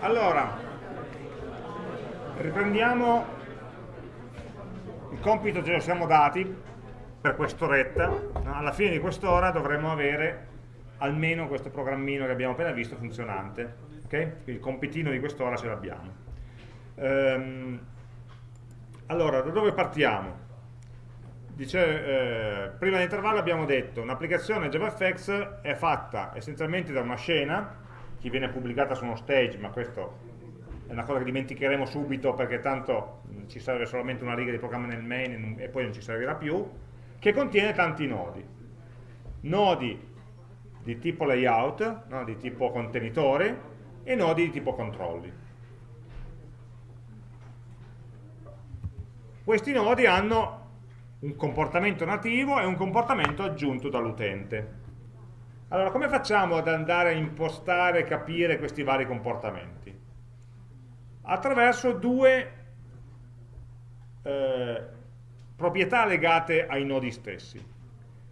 Allora, riprendiamo il compito ce lo siamo dati per quest'oretta. Alla fine di quest'ora dovremmo avere almeno questo programmino che abbiamo appena visto funzionante. Okay? Il compitino di quest'ora ce l'abbiamo. Ehm, allora, da dove partiamo? Dice, eh, prima dell'intervallo abbiamo detto un'applicazione JavaFX è fatta essenzialmente da una scena che viene pubblicata su uno stage, ma questo è una cosa che dimenticheremo subito perché tanto ci serve solamente una riga di programma nel main e poi non ci servirà più, che contiene tanti nodi. Nodi di tipo layout, no, di tipo contenitore, e nodi di tipo controlli. Questi nodi hanno un comportamento nativo e un comportamento aggiunto dall'utente. Allora, come facciamo ad andare a impostare e capire questi vari comportamenti? Attraverso due eh, proprietà legate ai nodi stessi.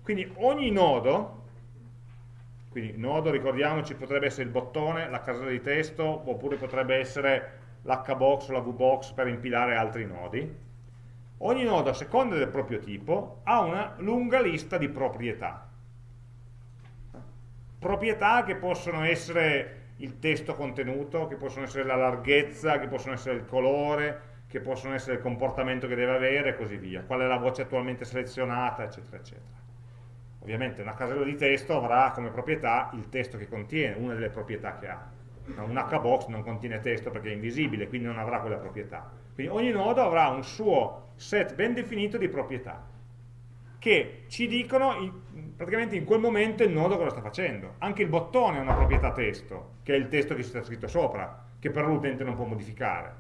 Quindi ogni nodo, quindi nodo ricordiamoci potrebbe essere il bottone, la casella di testo, oppure potrebbe essere l'hbox o la vbox per impilare altri nodi, ogni nodo a seconda del proprio tipo ha una lunga lista di proprietà. Proprietà che possono essere il testo contenuto, che possono essere la larghezza, che possono essere il colore, che possono essere il comportamento che deve avere e così via, qual è la voce attualmente selezionata, eccetera, eccetera. Ovviamente una casella di testo avrà come proprietà il testo che contiene, una delle proprietà che ha. Un hbox non contiene testo perché è invisibile, quindi non avrà quella proprietà. Quindi ogni nodo avrà un suo set ben definito di proprietà che ci dicono in, praticamente in quel momento il nodo cosa sta facendo. Anche il bottone ha una proprietà testo, che è il testo che si sta scritto sopra, che però l'utente non può modificare.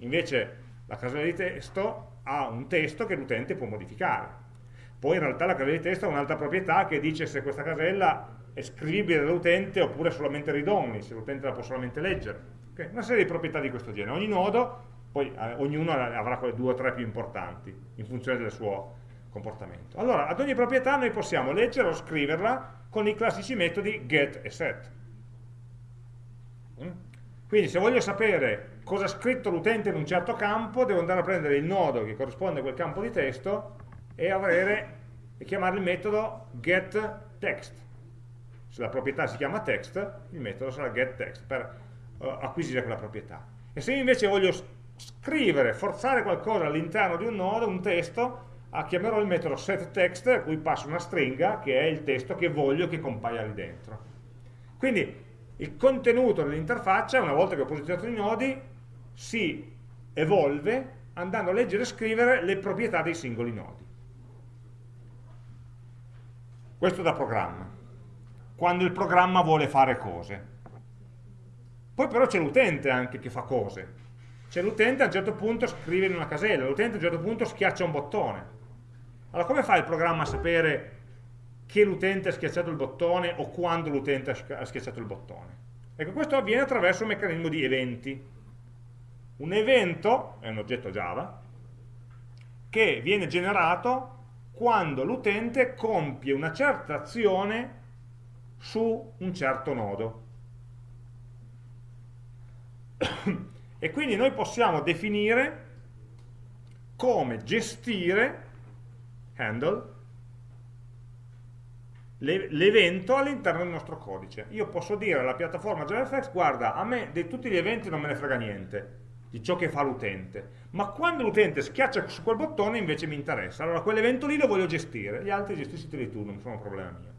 Invece la casella di testo ha un testo che l'utente può modificare. Poi in realtà la casella di testo ha un'altra proprietà che dice se questa casella è scrivibile dall'utente oppure solamente read-only, se l'utente la può solamente leggere. Okay? Una serie di proprietà di questo genere. Ogni nodo, poi eh, ognuno avrà quelle due o tre più importanti in funzione del suo comportamento. Allora, ad ogni proprietà noi possiamo leggere o scriverla con i classici metodi get e set. Mm? Quindi se voglio sapere cosa ha scritto l'utente in un certo campo, devo andare a prendere il nodo che corrisponde a quel campo di testo e, avere, e chiamare il metodo getText. Se la proprietà si chiama text, il metodo sarà getText per uh, acquisire quella proprietà. E se invece voglio scrivere, forzare qualcosa all'interno di un nodo, un testo, ah, chiamerò il metodo setText a cui passo una stringa che è il testo che voglio che compaia lì dentro. Quindi il contenuto dell'interfaccia, una volta che ho posizionato i nodi, si evolve andando a leggere e scrivere le proprietà dei singoli nodi. Questo da programma, quando il programma vuole fare cose. Poi però c'è l'utente anche che fa cose. C'è l'utente a un certo punto scrive in una casella, l'utente a un certo punto schiaccia un bottone. Allora come fa il programma a sapere che l'utente ha schiacciato il bottone o quando l'utente ha schiacciato il bottone? Ecco, questo avviene attraverso un meccanismo di eventi. Un evento è un oggetto Java che viene generato quando l'utente compie una certa azione su un certo nodo. e quindi noi possiamo definire come gestire handle l'evento all'interno del nostro codice. Io posso dire alla piattaforma JavaFX, guarda, a me di tutti gli eventi non me ne frega niente, di ciò che fa l'utente, ma quando l'utente schiaccia su quel bottone invece mi interessa, allora quell'evento lì lo voglio gestire, gli altri gestisciteli tu, non sono un problema mio.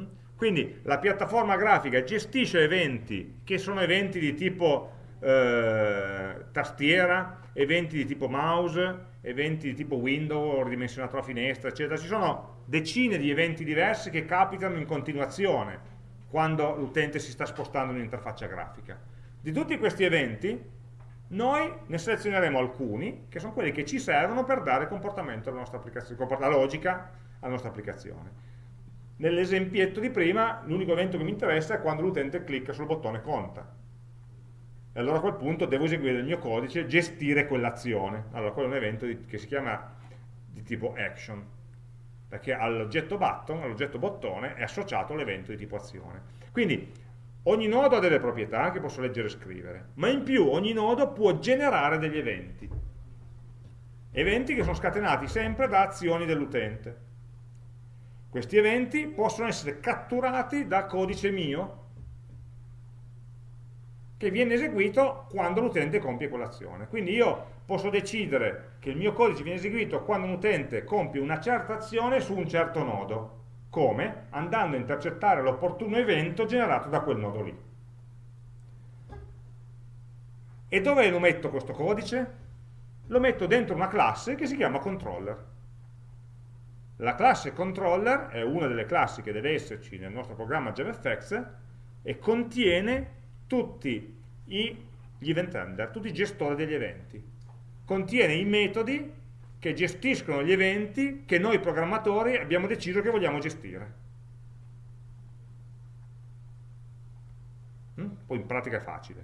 Mm? Quindi la piattaforma grafica gestisce eventi che sono eventi di tipo eh, tastiera, eventi di tipo mouse, eventi di tipo window, ridimensionato la finestra, eccetera. Ci sono decine di eventi diversi che capitano in continuazione quando l'utente si sta spostando in un'interfaccia grafica. Di tutti questi eventi noi ne selezioneremo alcuni che sono quelli che ci servono per dare comportamento alla nostra applicazione, la logica alla nostra applicazione. Nell'esempietto di prima l'unico evento che mi interessa è quando l'utente clicca sul bottone conta e allora a quel punto devo eseguire il mio codice, gestire quell'azione. Allora quello è un evento di, che si chiama di tipo action, perché all'oggetto button, all'oggetto bottone, è associato l'evento di tipo azione. Quindi Ogni nodo ha delle proprietà che posso leggere e scrivere, ma in più ogni nodo può generare degli eventi. Eventi che sono scatenati sempre da azioni dell'utente. Questi eventi possono essere catturati da codice mio che viene eseguito quando l'utente compie quell'azione. Quindi io posso decidere che il mio codice viene eseguito quando un utente compie una certa azione su un certo nodo. Come? Andando a intercettare l'opportuno evento generato da quel nodo lì. E dove lo metto questo codice? Lo metto dentro una classe che si chiama controller. La classe controller è una delle classi che deve esserci nel nostro programma JavaFX e contiene tutti gli event handler, tutti i gestori degli eventi. Contiene i metodi che gestiscono gli eventi che noi programmatori abbiamo deciso che vogliamo gestire. Mm? Poi in pratica è facile,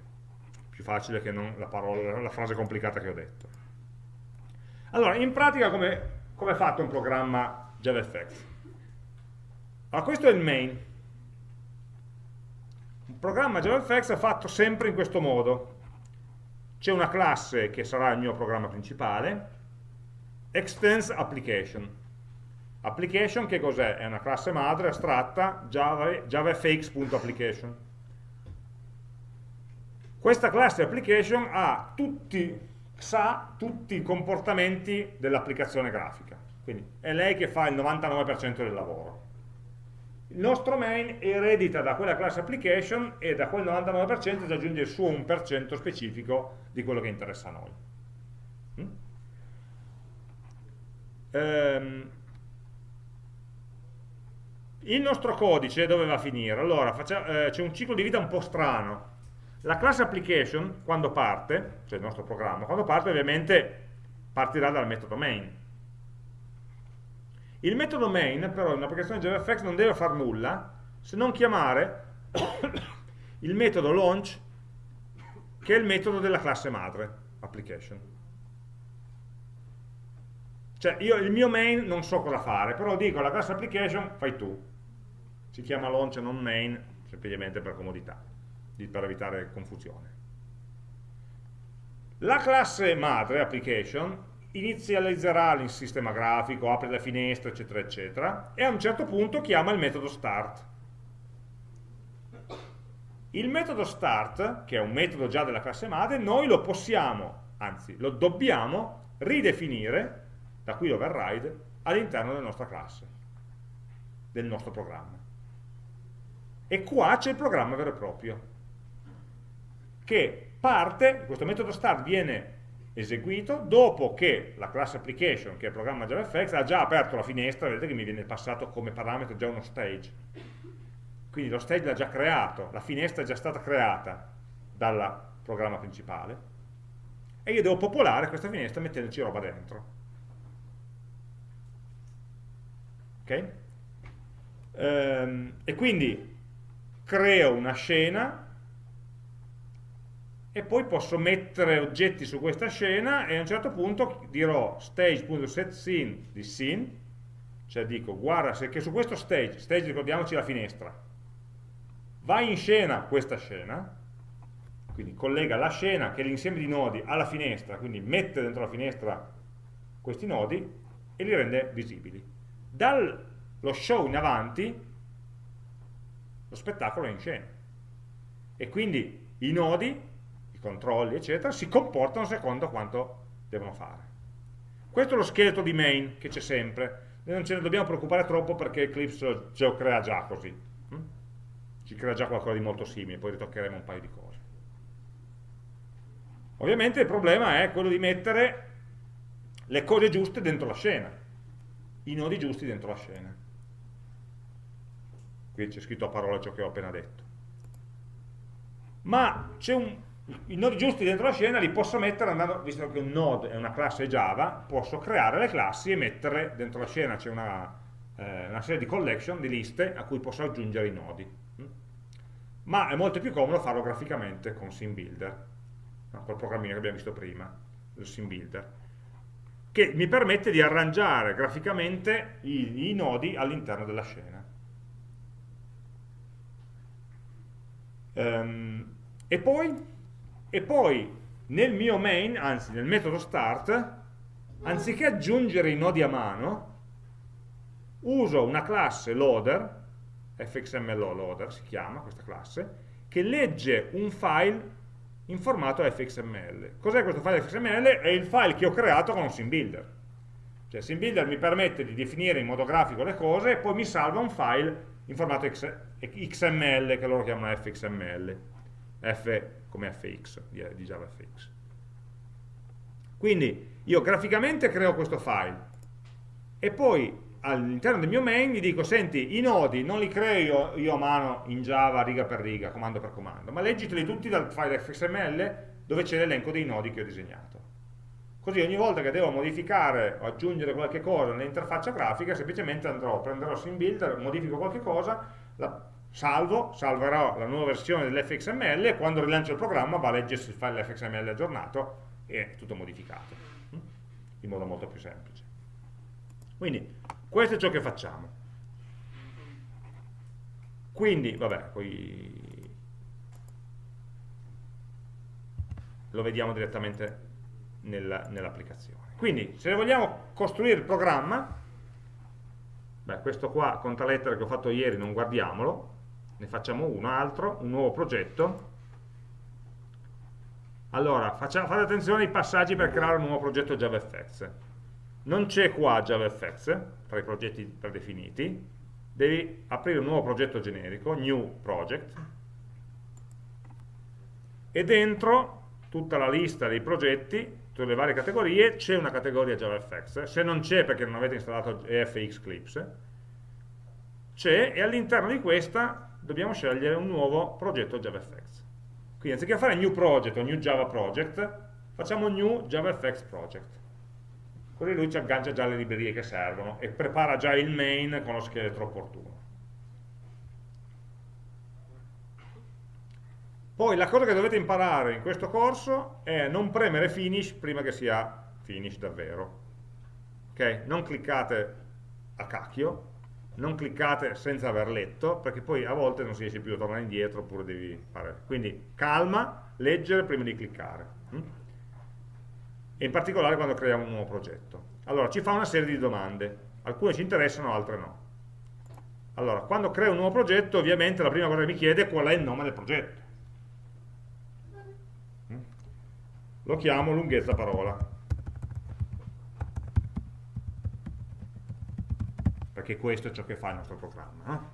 più facile che la, parola, la frase complicata che ho detto. Allora, in pratica come, come è fatto un programma JavaFX? Allora, questo è il main, programma JavaFX è fatto sempre in questo modo. C'è una classe che sarà il mio programma principale, extends application. Application che cos'è? È una classe madre astratta Java, javafx.application. Questa classe application ha tutti, sa tutti i comportamenti dell'applicazione grafica. Quindi è lei che fa il 99% del lavoro il nostro main eredita da quella class application e da quel 99% si aggiunge il suo 1% specifico di quello che interessa a noi. Mm? Ehm, il nostro codice dove va a finire? Allora, eh, c'è un ciclo di vita un po' strano. La class application, quando parte, cioè il nostro programma, quando parte ovviamente partirà dal metodo main il metodo main però in un'applicazione JavaFX non deve fare nulla se non chiamare il metodo launch che è il metodo della classe madre application. Cioè io il mio main non so cosa fare, però dico alla classe application fai tu. Si chiama launch e non main semplicemente per comodità, per evitare confusione. La classe madre application inizializzerà il sistema grafico, apre la finestra, eccetera, eccetera, e a un certo punto chiama il metodo start. Il metodo start, che è un metodo già della classe madre, noi lo possiamo, anzi lo dobbiamo, ridefinire, da qui l'override, all'interno della nostra classe, del nostro programma. E qua c'è il programma vero e proprio, che parte, questo metodo start viene eseguito dopo che la class application, che è il programma JavaFX, ha già aperto la finestra, vedete che mi viene passato come parametro già uno stage. Quindi lo stage l'ha già creato, la finestra è già stata creata dal programma principale e io devo popolare questa finestra mettendoci roba dentro. Ok? Ehm, e quindi creo una scena e poi posso mettere oggetti su questa scena e a un certo punto dirò stage.setScene di scene, cioè dico guarda se che su questo stage, stage ricordiamoci la finestra, va in scena questa scena, quindi collega la scena che è l'insieme di nodi alla finestra, quindi mette dentro la finestra questi nodi e li rende visibili. Dallo show in avanti lo spettacolo è in scena. E quindi i nodi controlli, eccetera, si comportano secondo quanto devono fare. Questo è lo scheletro di main che c'è sempre. Noi non ce ne dobbiamo preoccupare troppo perché Eclipse ce lo crea già così. Hm? Ci crea già qualcosa di molto simile, poi ritoccheremo un paio di cose. Ovviamente il problema è quello di mettere le cose giuste dentro la scena, i nodi giusti dentro la scena. Qui c'è scritto a parole ciò che ho appena detto. Ma c'è un, i nodi giusti dentro la scena li posso mettere andando, visto che un node è una classe Java, posso creare le classi e mettere dentro la scena, c'è una, eh, una, serie di collection, di liste a cui posso aggiungere i nodi. Mm? Ma è molto più comodo farlo graficamente con SimBuilder, col programmino che abbiamo visto prima, il SimBuilder, che mi permette di arrangiare graficamente i, i nodi all'interno della scena. Um, e, poi, e poi nel mio main, anzi nel metodo start, anziché aggiungere i nodi a mano, uso una classe loader, fxml loader si chiama questa classe, che legge un file in formato fxml. Cos'è questo file fxml? È il file che ho creato con un SimBuilder. Cioè SimBuilder mi permette di definire in modo grafico le cose e poi mi salva un file in formato XML che loro chiamano fxml. F come fx, di JavaFX. Quindi io graficamente creo questo file e poi all'interno del mio main gli dico, senti, i nodi non li creo io, io, a mano in Java riga per riga, comando per comando, ma leggiteli tutti dal file XML dove c'è l'elenco dei nodi che ho disegnato. Così ogni volta che devo modificare o aggiungere qualche cosa nell'interfaccia grafica, semplicemente andrò, prenderò SimBuilder, modifico qualche cosa, la salvo, salverò la nuova versione dell'fxml e quando rilancio il programma va a leggersi il file fxml aggiornato e tutto modificato, hm? in modo molto più semplice. Quindi questo è ciò che facciamo. Quindi, vabbè, poi lo vediamo direttamente nell'applicazione. Nell Quindi, se vogliamo costruire il programma, beh, questo qua, conta lettere che ho fatto ieri, non guardiamolo, ne facciamo uno altro, un nuovo progetto. Allora, facciamo, fate attenzione ai passaggi per creare un nuovo progetto JavaFX. Non c'è qua JavaFX tra i progetti predefiniti, devi aprire un nuovo progetto generico, new project, e dentro tutta la lista dei progetti, tutte le varie categorie, c'è una categoria JavaFX, se non c'è perché non avete installato EFX Clips, c'è e all'interno di questa dobbiamo scegliere un nuovo progetto JavaFX. Quindi anziché fare new project o new Java project, facciamo new JavaFX project così lui ci aggancia già le librerie che servono e prepara già il main con lo scheletro opportuno. Poi la cosa che dovete imparare in questo corso è non premere finish prima che sia finish davvero. Ok? Non cliccate a cacchio, non cliccate senza aver letto, perché poi a volte non si riesce più a tornare indietro oppure devi fare. Quindi calma, leggere prima di cliccare. Hm? e in particolare quando creiamo un nuovo progetto. Allora, ci fa una serie di domande, alcune ci interessano, altre no. Allora, quando creo un nuovo progetto, ovviamente la prima cosa che mi chiede è qual è il nome del progetto. Lo chiamo lunghezza parola. Perché questo è ciò che fa il nostro programma. No?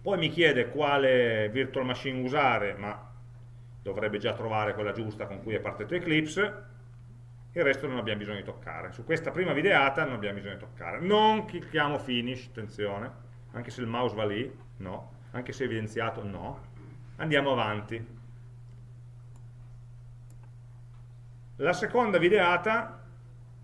Poi mi chiede quale virtual machine usare, ma dovrebbe già trovare quella giusta con cui è partito Eclipse, il resto non abbiamo bisogno di toccare. Su questa prima videata non abbiamo bisogno di toccare. Non clicchiamo finish, attenzione, anche se il mouse va lì, no, anche se evidenziato, no. Andiamo avanti. La seconda videata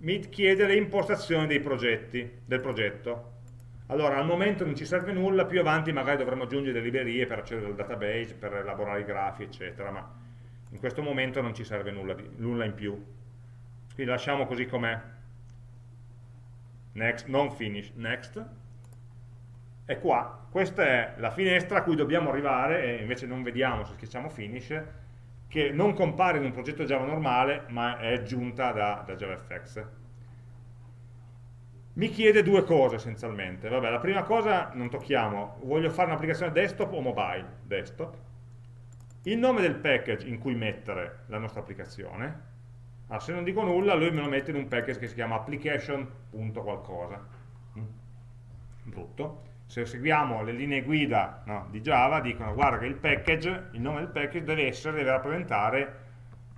mi chiede le impostazioni dei progetti, del progetto. Allora, al momento non ci serve nulla, più avanti magari dovremo aggiungere delle librerie per accedere al database, per elaborare i grafi, eccetera, ma in questo momento non ci serve nulla, di, nulla in più. Quindi lasciamo così com'è. Next, non finish, next. E qua, questa è la finestra a cui dobbiamo arrivare, e invece non vediamo se schiacciamo finish, che non compare in un progetto Java normale, ma è aggiunta da, da JavaFX mi chiede due cose essenzialmente. Vabbè, la prima cosa non tocchiamo, voglio fare un'applicazione desktop o mobile? Desktop. Il nome del package in cui mettere la nostra applicazione. Allora, se non dico nulla, lui me lo mette in un package che si chiama application.qualcosa. Mm. Brutto. Se seguiamo le linee guida no, di Java, dicono guarda che il package, il nome del package deve essere, deve rappresentare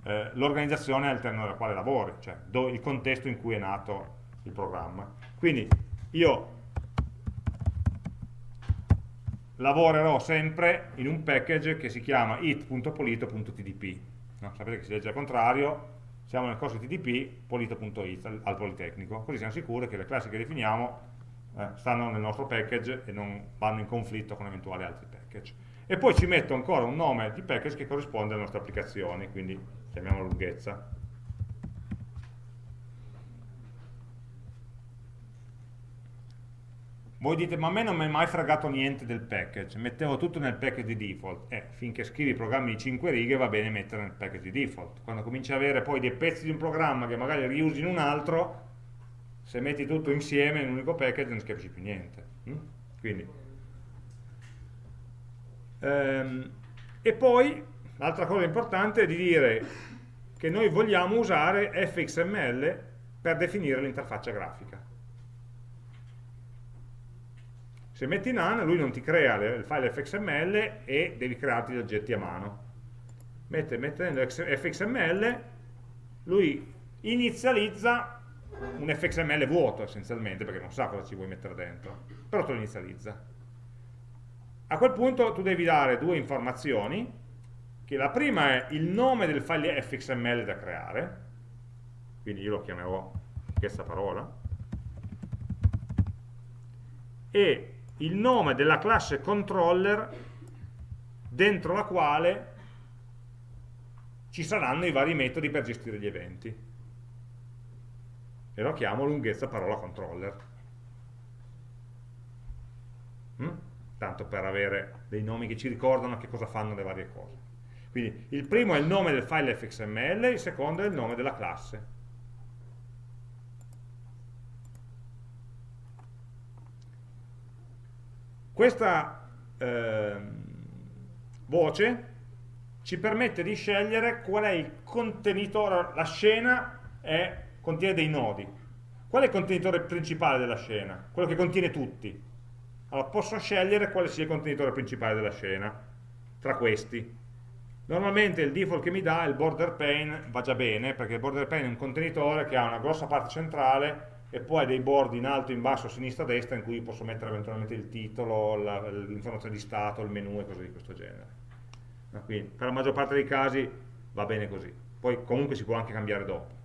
eh, l'organizzazione all'interno della quale lavori, cioè do, il contesto in cui è nato il programma. Quindi io lavorerò sempre in un package che si chiama it.polito.tdp. No? Sapete che si legge al contrario, siamo nel corso TDP polito.it al, al Politecnico, così siamo sicuri che le classi che definiamo eh, stanno nel nostro package e non vanno in conflitto con eventuali altri package. E poi ci metto ancora un nome di package che corrisponde alle nostre applicazioni, quindi chiamiamolo lunghezza. voi dite, ma a me non mi è mai fregato niente del package, mettevo tutto nel package di default. Eh, finché scrivi programmi di 5 righe va bene mettere nel package di default. Quando cominci ad avere poi dei pezzi di un programma che magari riusi in un altro, se metti tutto insieme in un unico package non si capisce più niente. Mm? Quindi, ehm, e poi, l'altra cosa importante è di dire che noi vogliamo usare fxml per definire l'interfaccia grafica. Se metti none, lui non ti crea il file fxml e devi crearti gli oggetti a mano. Mette, mettendo fxml, lui inizializza un fxml vuoto essenzialmente, perché non sa cosa ci vuoi mettere dentro, però te lo inizializza. A quel punto tu devi dare due informazioni, che la prima è il nome del file fxml da creare, quindi io lo chiamerò questa parola, e il nome della classe controller dentro la quale ci saranno i vari metodi per gestire gli eventi. E lo chiamo lunghezza parola controller. Mm? Tanto per avere dei nomi che ci ricordano che cosa fanno le varie cose. Quindi il primo è il nome del file fxml, il secondo è il nome della classe. Questa eh, voce ci permette di scegliere qual è il contenitore, la scena è, contiene dei nodi. Qual è il contenitore principale della scena? Quello che contiene tutti. Allora posso scegliere quale sia il contenitore principale della scena, tra questi. Normalmente il default che mi dà, il border pane, va già bene, perché il border pane è un contenitore che ha una grossa parte centrale e poi dei bordi in alto, in basso, sinistra, destra in cui posso mettere eventualmente il titolo, l'informazione di stato, il menu e cose di questo genere. Quindi per la maggior parte dei casi va bene così. Poi comunque si può anche cambiare dopo.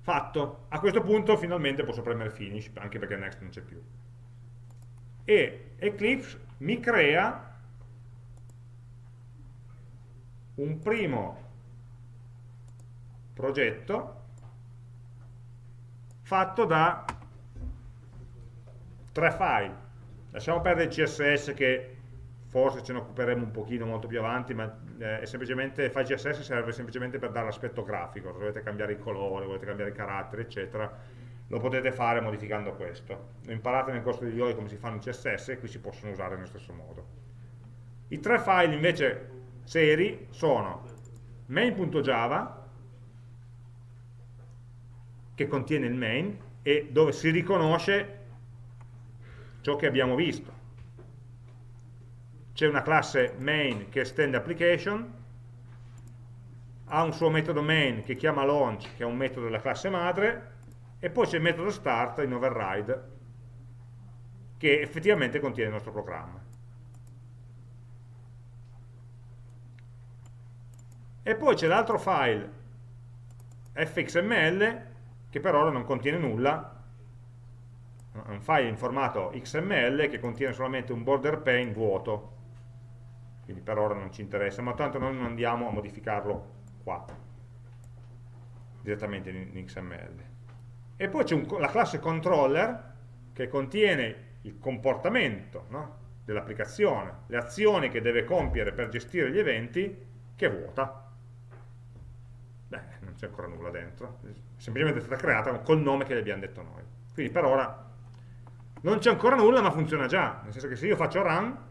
Fatto. A questo punto finalmente posso premere finish, anche perché next non c'è più. E Eclipse mi crea un primo progetto fatto da tre file. Lasciamo perdere il CSS che forse ce ne occuperemo un pochino molto più avanti, ma eh, semplicemente, il file CSS serve semplicemente per dare l'aspetto grafico, se volete cambiare i colori, volete cambiare i caratteri, eccetera, lo potete fare modificando questo. Lo imparate nel corso di IOI come si fanno i CSS e qui si possono usare nello stesso modo. I tre file invece seri sono main.java, che contiene il main e dove si riconosce ciò che abbiamo visto. C'è una classe main che estende application, ha un suo metodo main che chiama launch, che è un metodo della classe madre, e poi c'è il metodo start in override, che effettivamente contiene il nostro programma. E poi c'è l'altro file fxml che per ora non contiene nulla, è un file in formato XML che contiene solamente un border pane vuoto, quindi per ora non ci interessa, ma tanto noi non andiamo a modificarlo qua, direttamente in, XML. E poi c'è la classe controller che contiene il comportamento no? dell'applicazione, le azioni che deve compiere per gestire gli eventi, che è vuota beh, non c'è ancora nulla dentro, semplicemente è stata creata col nome che le abbiamo detto noi. Quindi per ora non c'è ancora nulla ma funziona già, nel senso che se io faccio run,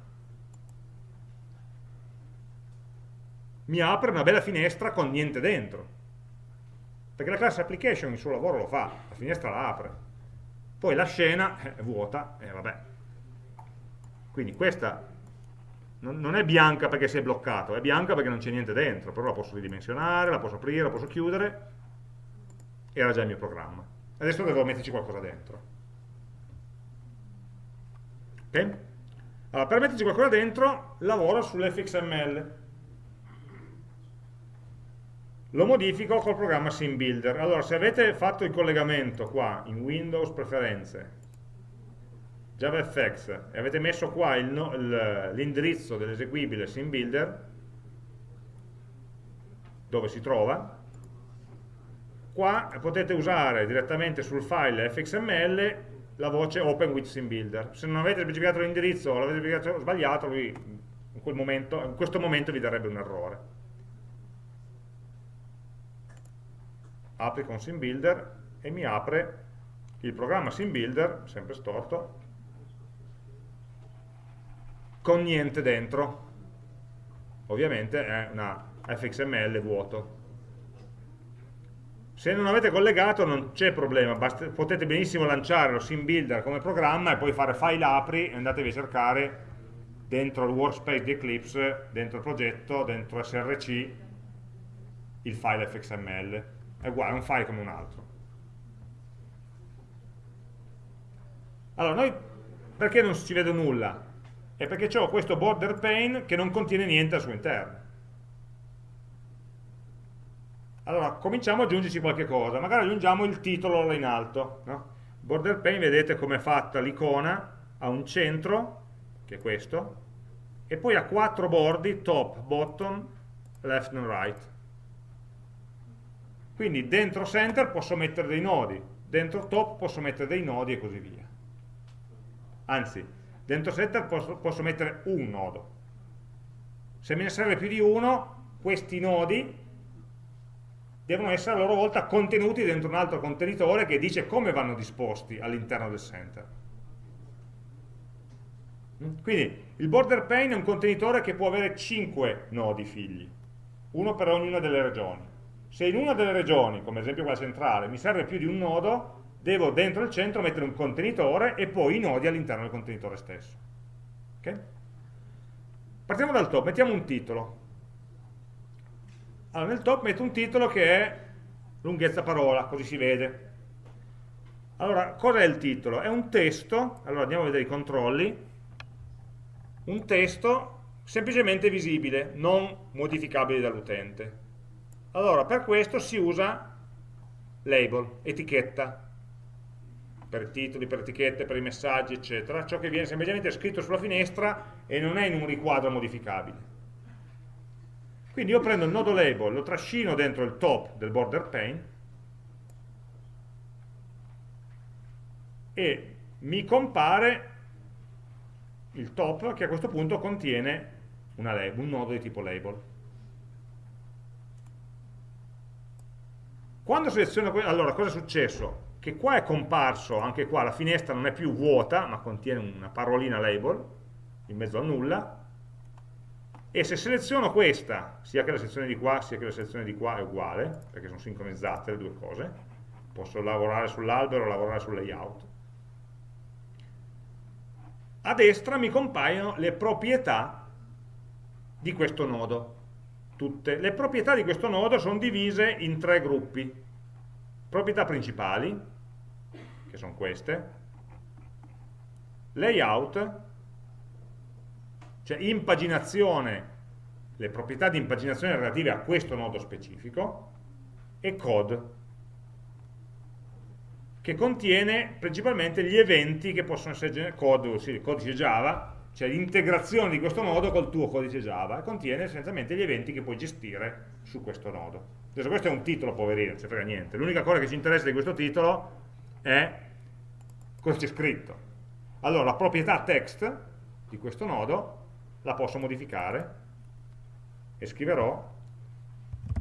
mi apre una bella finestra con niente dentro. Perché la classe application il suo lavoro lo fa, la finestra la apre. Poi la scena è vuota e vabbè. Quindi questa non, è bianca perché si è bloccato, è bianca perché non c'è niente dentro, però la posso ridimensionare, la posso aprire, la posso chiudere, era già il mio programma. Adesso devo metterci qualcosa dentro. Ok? Allora, per metterci qualcosa dentro, lavoro sull'fxml. Lo modifico col programma SimBuilder. Allora, se avete fatto il collegamento qua, in Windows Preferenze, JavaFX e avete messo qua no, l'indirizzo dell'eseguibile SimBuilder dove si trova qua potete usare direttamente sul file fxml la voce Open with SimBuilder. Se non avete specificato l'indirizzo o l'avete specificato sbagliato, lui in, momento, in questo momento vi darebbe un errore. Apri con SimBuilder e mi apre il programma SimBuilder, sempre storto, con niente dentro. Ovviamente è una fxml vuoto. Se non avete collegato non c'è problema, basta, potete benissimo lanciare lo SimBuilder come programma e poi fare file apri e andatevi a cercare dentro il workspace di Eclipse, dentro il progetto, dentro src, il file fxml. È uguale, è un file come un altro. Allora, noi perché non ci vede nulla? È perché ho questo border pane che non contiene niente al suo interno. Allora, cominciamo ad aggiungerci qualche cosa. Magari aggiungiamo il titolo là in alto. No? Border pane, vedete come è fatta l'icona, ha un centro, che è questo, e poi ha quattro bordi, top, bottom, left and right. Quindi dentro center posso mettere dei nodi, dentro top posso mettere dei nodi e così via. Anzi dentro setter posso, posso mettere un nodo. Se me ne serve più di uno questi nodi devono essere a loro volta contenuti dentro un altro contenitore che dice come vanno disposti all'interno del center. Quindi il border pane è un contenitore che può avere 5 nodi figli uno per ognuna delle regioni se in una delle regioni, come ad esempio quella centrale, mi serve più di un nodo, devo dentro il centro mettere un contenitore e poi i nodi all'interno del contenitore stesso. Okay? Partiamo dal top, mettiamo un titolo. Allora, nel top metto un titolo che è lunghezza parola, così si vede. Allora, cos'è il titolo? È un testo, allora andiamo a vedere i controlli, un testo semplicemente visibile, non modificabile dall'utente. Allora, per questo si usa label, etichetta, per titoli, per etichette, per i messaggi, eccetera, ciò che viene semplicemente scritto sulla finestra e non è in un riquadro modificabile. Quindi io prendo il nodo label, lo trascino dentro il top del border pane e mi compare il top che a questo punto contiene label, un nodo di tipo label. Quando seleziono, allora cosa è successo? che qua è comparso, anche qua la finestra non è più vuota, ma contiene una parolina label, in mezzo a nulla, e se seleziono questa, sia che la sezione di qua sia che la sezione di qua è uguale, perché sono sincronizzate le due cose, posso lavorare sull'albero o lavorare sul layout, a destra mi compaiono le proprietà di questo nodo, tutte. Le proprietà di questo nodo sono divise in tre gruppi, proprietà principali, che sono queste, layout, cioè impaginazione, le proprietà di impaginazione relative a questo nodo specifico, e code, che contiene principalmente gli eventi che possono essere il codice Java, cioè l'integrazione di questo nodo col tuo codice Java, e contiene essenzialmente gli eventi che puoi gestire su questo nodo. Adesso questo è un titolo, poverino, non ci frega niente. L'unica cosa che ci interessa di questo titolo è cosa c'è scritto. Allora, la proprietà text di questo nodo la posso modificare e scriverò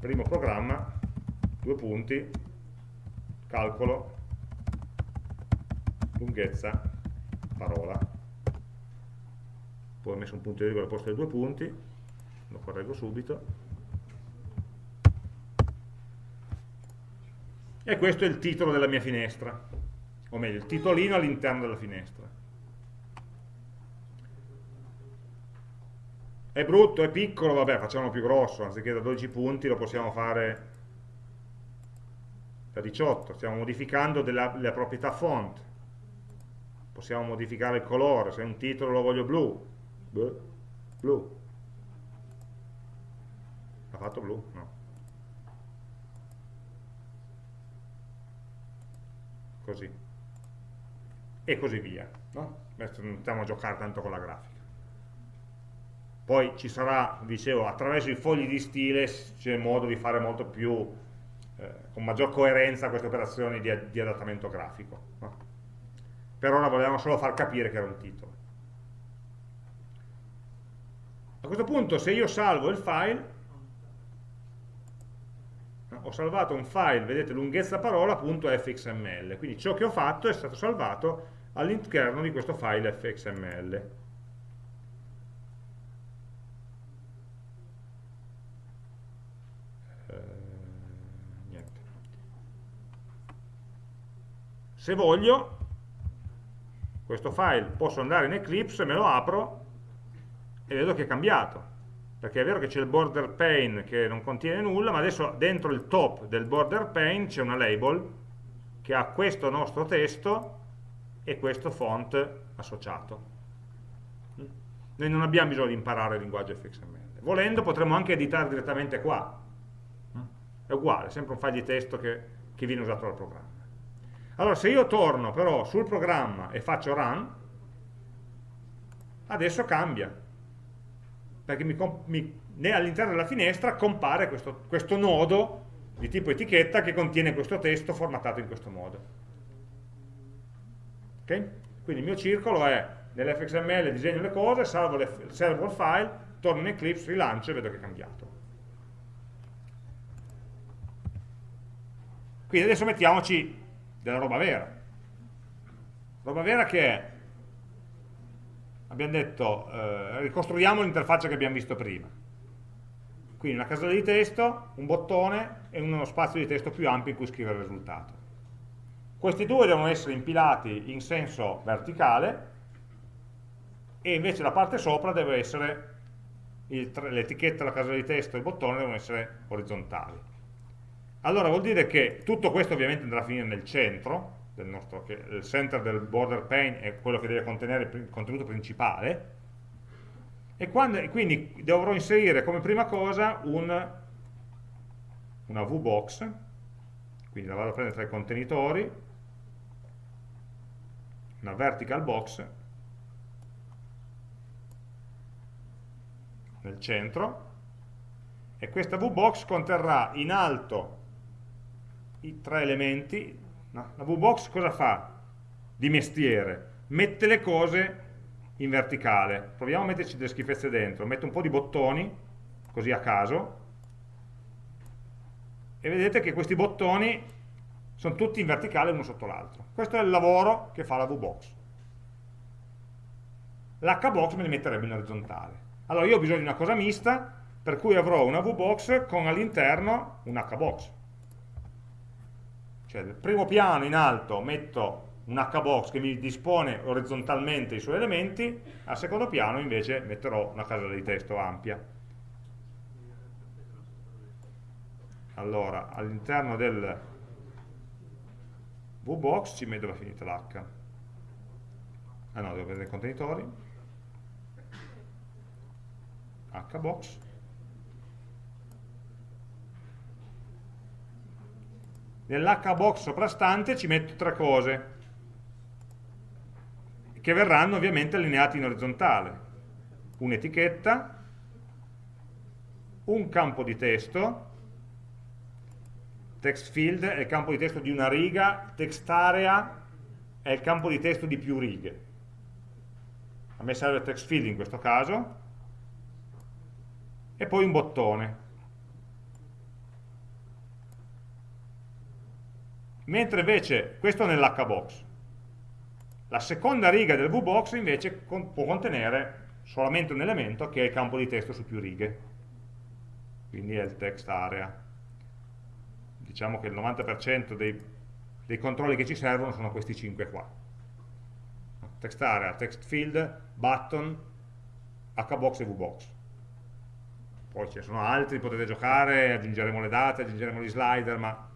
primo programma, due punti, calcolo, lunghezza, parola. Poi ho messo un punto di virgola al posto dei due punti, lo correggo subito. E questo è il titolo della mia finestra o meglio, il titolino all'interno della finestra. È brutto, è piccolo, vabbè facciamolo più grosso anziché da 12 punti lo possiamo fare da 18 stiamo modificando della, della proprietà font. Possiamo modificare il colore se un titolo lo voglio blu blu ha fatto blu? no così e così via no? adesso non stiamo a giocare tanto con la grafica poi ci sarà, dicevo, attraverso i fogli di stile c'è modo di fare molto più eh, con maggior coerenza queste operazioni di, di adattamento grafico no? per ora volevamo solo far capire che era un titolo. A questo punto se io salvo il file, ho salvato un file, vedete, lunghezza parola.fxml, quindi ciò che ho fatto è stato salvato all'interno di questo file fxml. se voglio questo file posso andare in Eclipse, me lo apro e vedo che è cambiato perché è vero che c'è il border pane che non contiene nulla ma adesso dentro il top del border pane c'è una label che ha questo nostro testo e questo font associato. Noi non abbiamo bisogno di imparare il linguaggio fxml volendo potremmo anche editare direttamente qua. È uguale, è sempre un file di testo che, che viene usato dal programma. Allora, se io torno però sul programma e faccio run, adesso cambia, perché all'interno della finestra compare questo, questo nodo di tipo etichetta che contiene questo testo formattato in questo modo. Okay? Quindi il mio circolo è nell'fxml disegno le cose, salvo, le, salvo, il file, torno in Eclipse, rilancio e vedo che è cambiato. Quindi adesso mettiamoci della roba vera. Roba vera che è, abbiamo detto, eh, ricostruiamo l'interfaccia che abbiamo visto prima. Quindi una casella di testo, un bottone e uno spazio di testo più ampio in cui scrivere il risultato. Questi due devono essere impilati in senso verticale e invece la parte sopra deve essere l'etichetta, la casella di testo e il bottone devono essere orizzontali allora vuol dire che tutto questo ovviamente andrà a finire nel centro, del nostro, che il center del border pane è quello che deve contenere il contenuto principale, e, quando, quindi dovrò inserire come prima cosa un, una VBox, quindi la vado a prendere tra i contenitori, una vertical box, nel centro, e questa VBox conterrà in alto i tre elementi, no? la VBox cosa fa di mestiere? Mette le cose in verticale. Proviamo a metterci delle schifezze dentro. Metto un po' di bottoni, così a caso, e vedete che questi bottoni sono tutti in verticale uno sotto l'altro. Questo è il lavoro che fa la VBox. L'HBox me li metterebbe in orizzontale. Allora io ho bisogno di una cosa mista, per cui avrò una VBox con all'interno un HBox. Cioè, nel primo piano in alto metto un hbox che mi dispone orizzontalmente i suoi elementi, al secondo piano invece metterò una casella di testo ampia. Allora, all'interno del VBox ci metto dove è finita l'H. Ah no, devo vedere i contenitori. Hbox nell'hbox soprastante ci metto tre cose che verranno ovviamente allineate in orizzontale. Un'etichetta un campo di testo text field è il campo di testo di una riga text area è il campo di testo di più righe. A me serve text field in questo caso e poi un bottone mentre invece questo è nell'hbox. La seconda riga del vbox invece con, può contenere solamente un elemento che è il campo di testo su più righe. Quindi è il text area. Diciamo che il 90% dei, dei controlli che ci servono sono questi 5 qua. Text area, text field, button, hbox e vbox. Poi ce ne sono altri, potete giocare, aggiungeremo le date, aggiungeremo gli slider, ma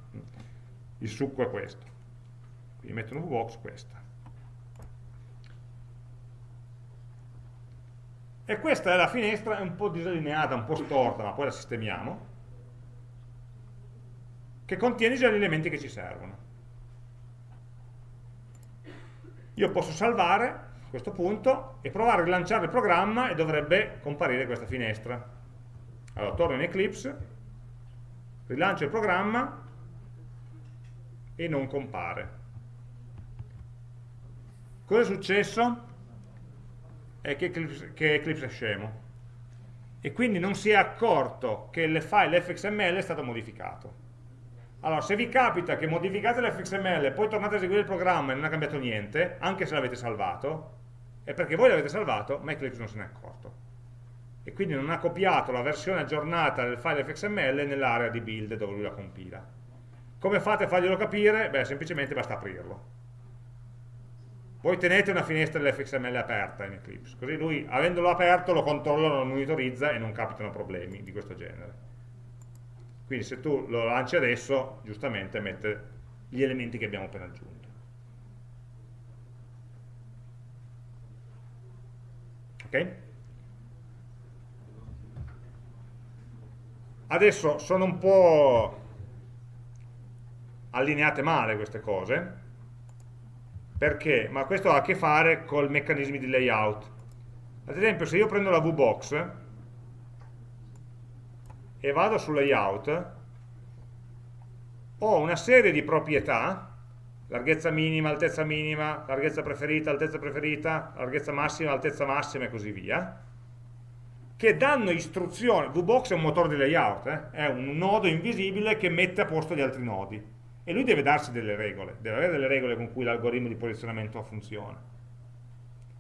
il succo è questo. Quindi metto un VBox questa. E questa è la finestra, un po' disallineata, un po' storta ma poi la sistemiamo che contiene già gli elementi che ci servono. Io posso salvare questo punto e provare a rilanciare il programma e dovrebbe comparire questa finestra. Allora torno in Eclipse rilancio il programma e non compare. Cosa è successo? È che Eclipse, che Eclipse è scemo e quindi non si è accorto che il file fxml è stato modificato. Allora, se vi capita che modificate l'fxml e poi tornate a eseguire il programma e non ha cambiato niente, anche se l'avete salvato, è perché voi l'avete salvato, ma Eclipse non se n'è accorto. E quindi non ha copiato la versione aggiornata del file fxml nell'area di build dove lui la compila. Come fate a farglielo capire? Beh, semplicemente basta aprirlo. Voi tenete una finestra dell'fxml aperta in Eclipse, così lui, avendolo aperto, lo controlla, lo monitorizza e non capitano problemi di questo genere. Quindi se tu lo lanci adesso, giustamente mette gli elementi che abbiamo appena aggiunto. Ok? Adesso sono un po' allineate male queste cose, perché? Ma questo ha a che fare col meccanismi di layout. Ad esempio, se io prendo la VBox e vado su layout, ho una serie di proprietà, larghezza minima, altezza minima, larghezza preferita, altezza preferita, larghezza massima, altezza massima e così via, che danno istruzioni, VBox è un motore di layout, eh? è un nodo invisibile che mette a posto gli altri nodi e lui deve darsi delle regole, deve avere delle regole con cui l'algoritmo di posizionamento funziona.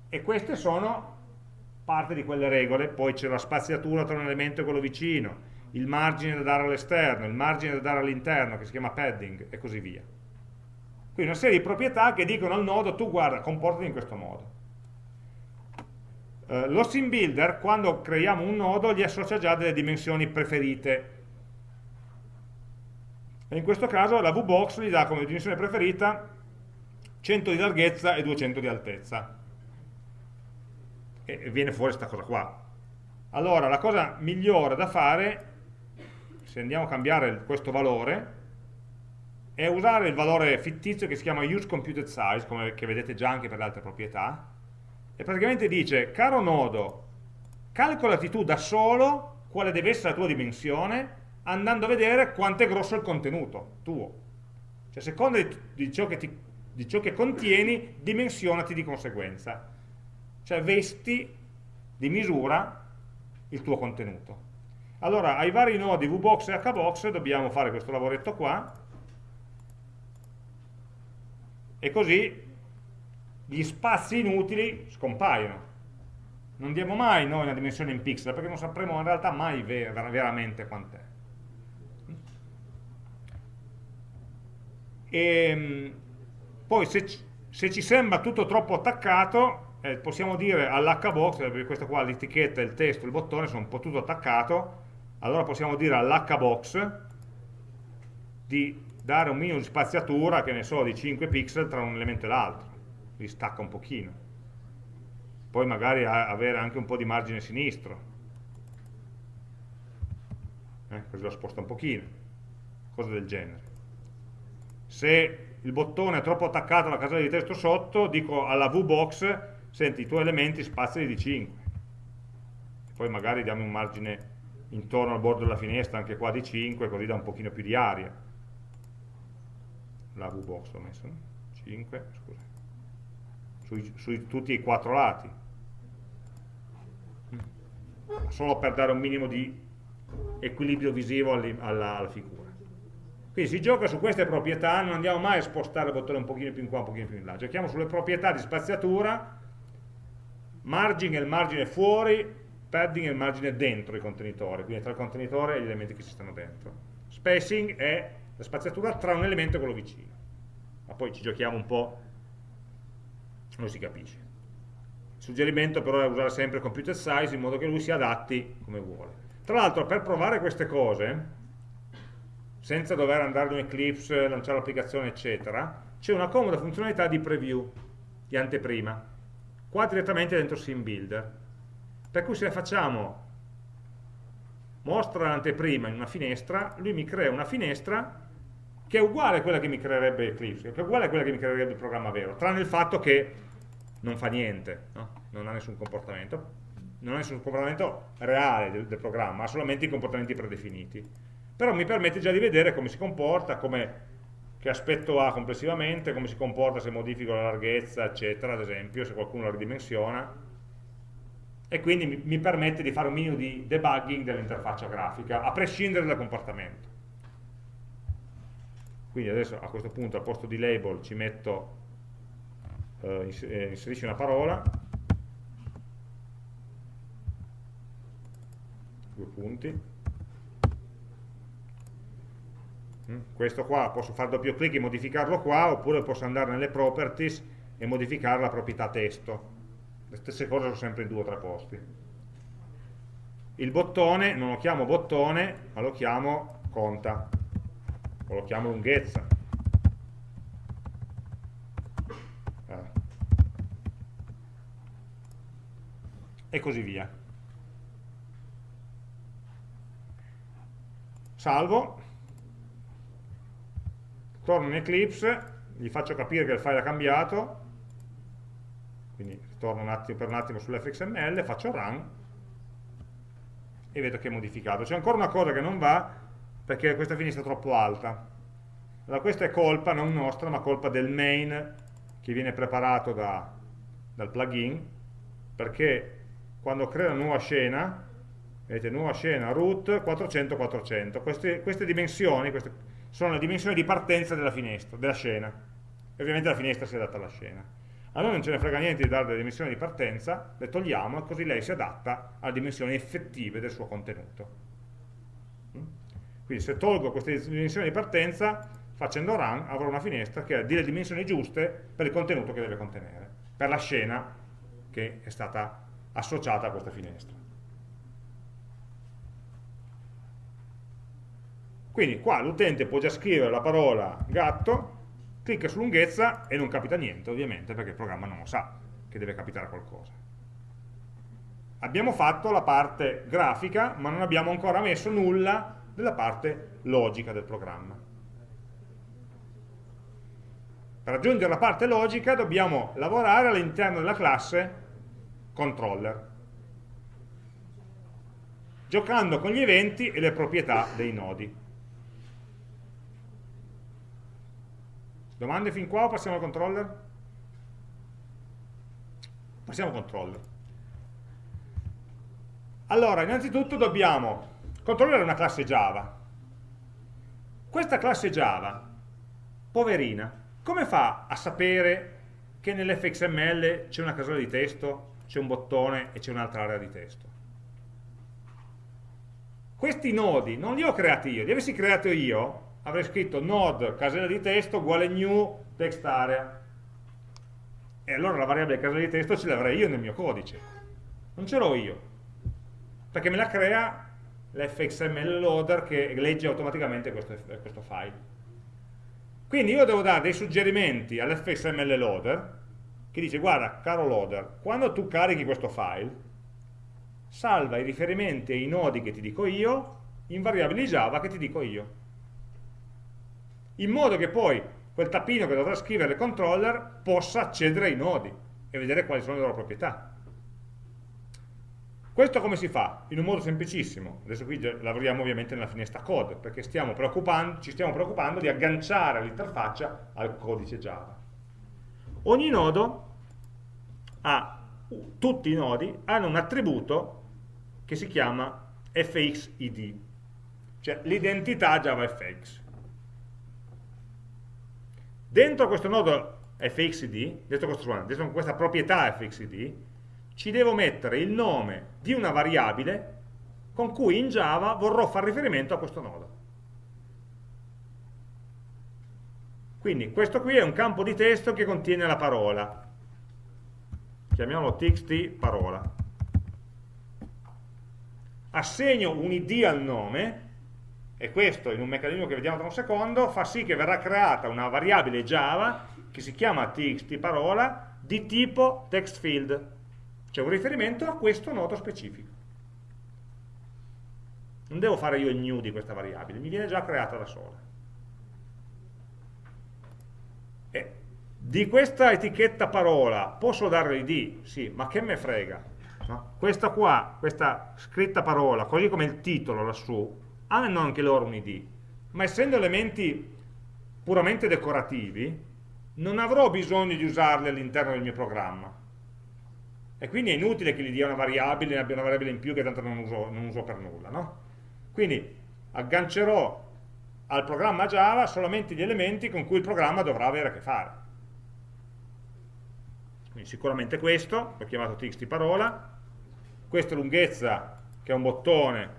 E queste sono parte di quelle regole, poi c'è la spaziatura tra un elemento e quello vicino, il margine da dare all'esterno, il margine da dare all'interno, che si chiama padding, e così via. Quindi una serie di proprietà che dicono al nodo, tu guarda, comportati in questo modo. Eh, lo sim builder, quando creiamo un nodo, gli associa già delle dimensioni preferite. E in questo caso la VBox gli dà come dimensione preferita 100 di larghezza e 200 di altezza. E viene fuori questa cosa qua. Allora, la cosa migliore da fare, se andiamo a cambiare questo valore, è usare il valore fittizio che si chiama useComputed come vedete già anche per le altre proprietà, e praticamente dice, caro nodo, calcolati tu da solo quale deve essere la tua dimensione andando a vedere quanto è grosso il contenuto tuo. Cioè, a seconda di, di, ciò ti, di, ciò che contieni, dimensionati di conseguenza. Cioè, vesti di misura il tuo contenuto. Allora, ai vari nodi VBox e HBox dobbiamo fare questo lavoretto qua, e così gli spazi inutili scompaiono. Non diamo mai noi una dimensione in pixel, perché non sapremo in realtà mai ver veramente quant'è. E, ehm, poi se, se, ci sembra tutto troppo attaccato, eh, possiamo dire all'hbox, perché questa qua l'etichetta, il testo, il bottone sono un po' tutto attaccato, allora possiamo dire all'hbox di dare un minimo di spaziatura, che ne so, di 5 pixel tra un elemento e l'altro. Li stacca un pochino. Poi magari avere anche un po' di margine sinistro. Eh, così lo sposta un pochino. Cose del genere se il bottone è troppo attaccato alla casella di testo sotto dico alla VBox senti i tuoi elementi spaziali di 5 poi magari diamo un margine intorno al bordo della finestra anche qua di 5 così da un pochino più di aria. La VBox l'ho messo no? 5 scusa. Su, su tutti e quattro lati. Solo per dare un minimo di equilibrio visivo alla, alla, figura quindi si gioca su queste proprietà non andiamo mai a spostare il bottone un pochino più in qua un pochino più in là giochiamo sulle proprietà di spaziatura margine è il margine fuori padding è il margine dentro i contenitori quindi tra il contenitore e gli elementi che ci stanno dentro spacing è la spaziatura tra un elemento e quello vicino ma poi ci giochiamo un po' non si capisce. Il suggerimento però è usare sempre computer size in modo che lui si adatti come vuole. Tra l'altro per provare queste cose, senza dover andare in Eclipse, lanciare l'applicazione eccetera, c'è una comoda funzionalità di preview, di anteprima, qua direttamente dentro SimBuilder. Per cui se facciamo mostra l'anteprima in una finestra, lui mi crea una finestra che è uguale a quella che mi creerebbe Eclipse, che è uguale a quella che mi creerebbe il programma vero, tranne il fatto che non fa niente, no? non ha nessun comportamento, non ha nessun comportamento reale del, del, programma, ha solamente i comportamenti predefiniti. Però mi permette già di vedere come si comporta, come che aspetto ha complessivamente, come si comporta se modifico la larghezza, eccetera, ad esempio, se qualcuno la ridimensiona, e quindi mi, mi permette di fare un minimo di debugging dell'interfaccia grafica, a prescindere dal comportamento. Quindi adesso a questo punto al posto di label ci metto, eh, eh inserisci una parola, due punti, Mm? Questo qua posso fare doppio clic e modificarlo qua oppure posso andare nelle properties e modificare la proprietà testo. Le stesse cose sono sempre in due o tre posti. Il bottone non lo chiamo bottone ma lo chiamo conta o lo chiamo lunghezza. Eh. e così via. Salvo torno in Eclipse, gli faccio capire che il file ha cambiato, quindi torno un attimo, per un attimo sull'fxml, faccio run e vedo che è modificato. C'è ancora una cosa che non va perché questa finestra è troppo alta. Allora questa è colpa non nostra, ma colpa del main che viene preparato da, dal plugin, perché quando crea una nuova scena, vedete, nuova scena root 400-400, queste, queste dimensioni, queste, sono le dimensioni di partenza della finestra, della scena. E ovviamente la finestra si adatta alla scena. A noi non ce ne frega niente di dare le dimensioni di partenza, le togliamo e così lei si adatta alle dimensioni effettive del suo contenuto. Mm? Quindi se tolgo queste dimensioni di partenza, facendo run avrò una finestra che ha le dimensioni giuste per il contenuto che deve contenere, per la scena che è stata associata a questa finestra. Quindi qua l'utente può già scrivere la parola gatto, clicca su lunghezza e non capita niente, ovviamente, perché il programma non lo sa che deve capitare qualcosa. Abbiamo fatto la parte grafica, ma non abbiamo ancora messo nulla della parte logica del programma. Per raggiungere la parte logica dobbiamo lavorare all'interno della classe controller, giocando con gli eventi e le proprietà dei nodi. Domande fin qua o passiamo al controller? Passiamo al controller. Allora, innanzitutto dobbiamo controllare una classe Java. Questa classe Java, poverina, come fa a sapere che nell'fxml c'è una casella di testo, c'è un bottone e c'è un'altra area di testo? Questi nodi non li ho creati io, li avessi creati io, avrei scritto node casella di testo uguale new text area. E allora la variabile casella di testo ce l'avrei io nel mio codice. Non ce l'ho io. Perché me la crea l'fxml loader che legge automaticamente questo, questo file. Quindi io devo dare dei suggerimenti all'fxml loader che dice guarda caro loader quando tu carichi questo file salva i riferimenti ai nodi che ti dico io in variabili Java che ti dico io in modo che poi quel tappino che dovrà scrivere il controller possa accedere ai nodi e vedere quali sono le loro proprietà. Questo come si fa? In un modo semplicissimo. Adesso qui lavoriamo ovviamente nella finestra code, perché stiamo ci stiamo preoccupando di agganciare l'interfaccia al codice Java. Ogni nodo ha, tutti i nodi hanno un attributo che si chiama fxid, cioè l'identità JavaFX. Dentro questo nodo fxd, dentro, dentro questa proprietà fxd, ci devo mettere il nome di una variabile con cui in Java vorrò fare riferimento a questo nodo. Quindi questo qui è un campo di testo che contiene la parola. Chiamiamolo txt parola. Assegno un id al nome e questo in un meccanismo che vediamo tra un secondo fa sì che verrà creata una variabile Java che si chiama txt parola di tipo text field cioè un riferimento a questo nodo specifico non devo fare io il new di questa variabile mi viene già creata da sola e di questa etichetta parola posso dare l'id? sì, ma che me frega no? questa qua, questa scritta parola così come il titolo lassù hanno anche loro un id, ma essendo elementi puramente decorativi, non avrò bisogno di usarli all'interno del mio programma. E quindi è inutile che gli dia una variabile, ne abbia una variabile in più che tanto non uso, non uso per nulla. No? Quindi aggancerò al programma Java solamente gli elementi con cui il programma dovrà avere a che fare. Quindi sicuramente questo, l'ho chiamato txt parola, questa lunghezza che è un bottone,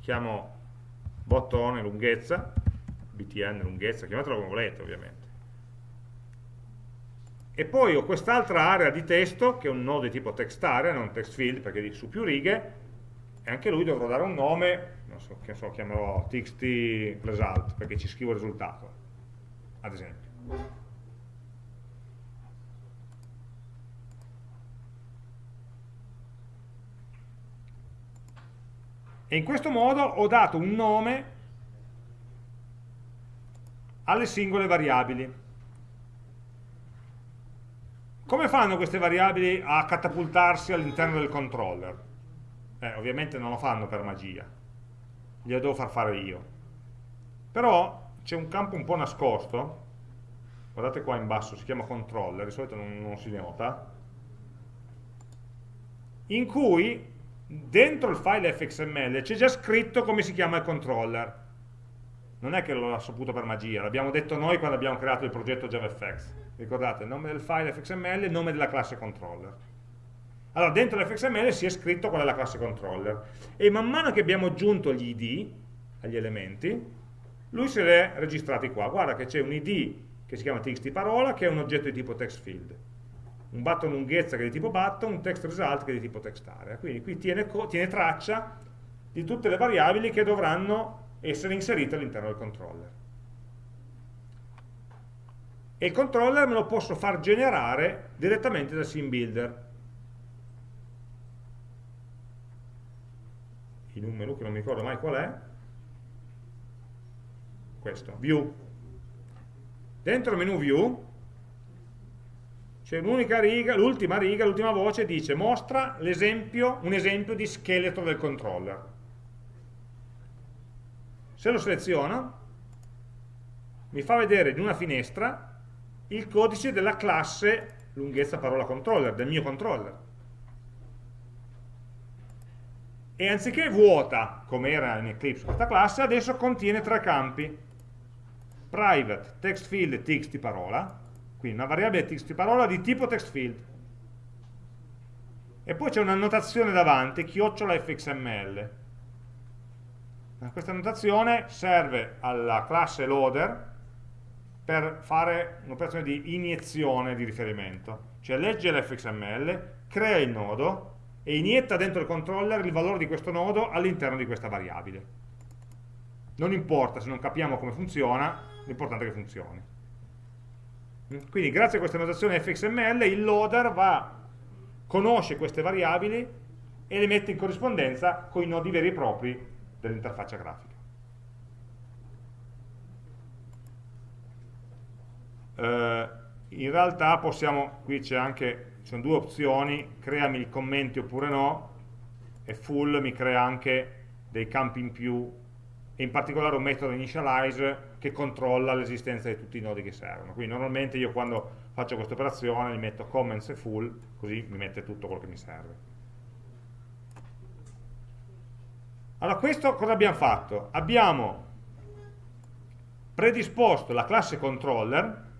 chiamo bottone lunghezza, btn lunghezza, chiamatelo come volete ovviamente. E poi ho quest'altra area di testo, che è un nodo di tipo text area, non text field, perché su più righe, e anche lui dovrò dare un nome, non so, che so, chiamerò txt result, perché ci scrivo il risultato, ad esempio. E in questo modo ho dato un nome alle singole variabili. Come fanno queste variabili a catapultarsi all'interno del controller? Eh, ovviamente non lo fanno per magia, glielo devo far fare io. Però c'è un campo un po' nascosto, guardate qua in basso, si chiama controller, di solito non, non si nota, in cui dentro il file fxml c'è già scritto come si chiama il controller. Non è che l'ho saputo per magia, l'abbiamo detto noi quando abbiamo creato il progetto JavaFX. Ricordate, nome del file fxml e nome della classe controller. Allora, dentro l'fxml si è scritto qual è la classe controller. E man mano che abbiamo aggiunto gli id agli elementi, lui se li è registrati qua. Guarda che c'è un id che si chiama txtParola, che è un oggetto di tipo textField un button lunghezza che è di tipo button, un text result che è di tipo text area. Quindi qui tiene, tiene traccia di tutte le variabili che dovranno essere inserite all'interno del controller. E il controller me lo posso far generare direttamente dal sim builder. In un menu che non mi ricordo mai qual è, questo, view. Dentro il menu view riga, l'ultima riga, l'ultima voce dice mostra esempio, un esempio di scheletro del controller. Se lo seleziono, mi fa vedere in una finestra il codice della classe lunghezza parola controller, del mio controller. E anziché vuota, come era in Eclipse questa classe, adesso contiene tre campi. Private, text field txt parola, quindi una variabile text parola di tipo text field. E poi c'è un'annotazione davanti, chiocciola fxml. Questa annotazione serve alla classe loader per fare un'operazione di iniezione di riferimento. Cioè legge l'fxml, crea il nodo e inietta dentro il controller il valore di questo nodo all'interno di questa variabile. Non importa se non capiamo come funziona, l'importante è che funzioni. Quindi grazie a questa notazione fxml il loader va, conosce queste variabili e le mette in corrispondenza con i nodi veri e propri dell'interfaccia grafica. Uh, in realtà possiamo, qui c'è anche, ci sono due opzioni, creami i commenti oppure no, e full mi crea anche dei campi in più, in particolare un metodo initialize che controlla l'esistenza di tutti i nodi che servono. Quindi normalmente io quando faccio questa operazione gli metto comments e full, così mi mette tutto quello che mi serve. Allora questo cosa abbiamo fatto? Abbiamo predisposto la classe controller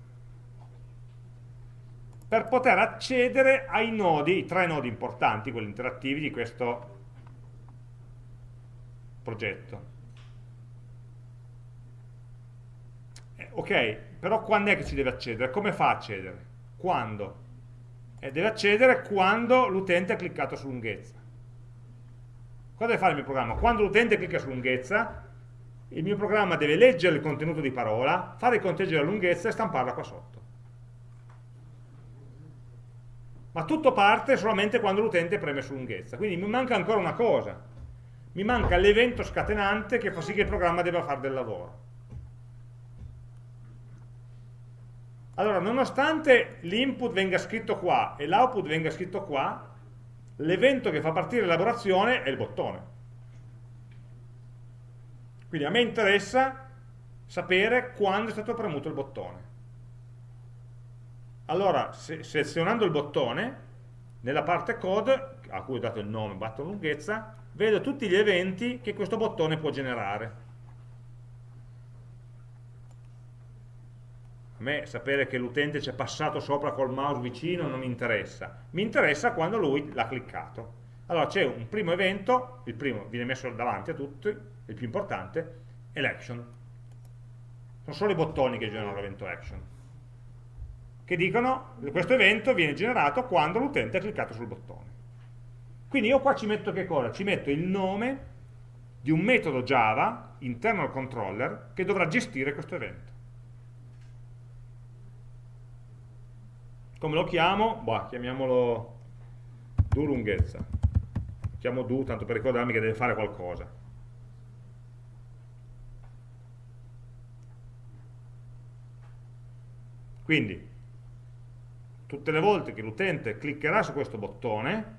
per poter accedere ai nodi, i tre nodi importanti, quelli interattivi di questo progetto. Ok, però quando è che ci deve accedere? Come fa a accedere? Quando? Eh, deve accedere quando l'utente ha cliccato su lunghezza. Cosa deve fare il mio programma? Quando l'utente clicca su lunghezza, il mio programma deve leggere il contenuto di parola, fare il conteggio della lunghezza e stamparla qua sotto. Ma tutto parte solamente quando l'utente preme su lunghezza. Quindi mi manca ancora una cosa. Mi manca l'evento scatenante che fa sì che il programma debba fare del lavoro. Allora, nonostante l'input venga scritto qua e l'output venga scritto qua, l'evento che fa partire l'elaborazione è il bottone. Quindi a me interessa sapere quando è stato premuto il bottone. Allora, se, selezionando il bottone, nella parte code, a cui ho dato il nome, button lunghezza, vedo tutti gli eventi che questo bottone può generare. A me sapere che l'utente ci è passato sopra col mouse vicino non mi interessa, mi interessa quando lui l'ha cliccato. Allora c'è un primo evento, il primo viene messo davanti a tutti, il più importante, è l'action. Sono solo i bottoni che generano l'evento action, che dicono questo evento viene generato quando l'utente ha cliccato sul bottone. Quindi io qua ci metto che cosa? Ci metto il nome di un metodo Java interno al controller che dovrà gestire questo evento. Come lo chiamo? Boh, chiamiamolo do lunghezza. Chiamo do tanto per ricordarmi che deve fare qualcosa. Quindi, tutte le volte che l'utente cliccherà su questo bottone,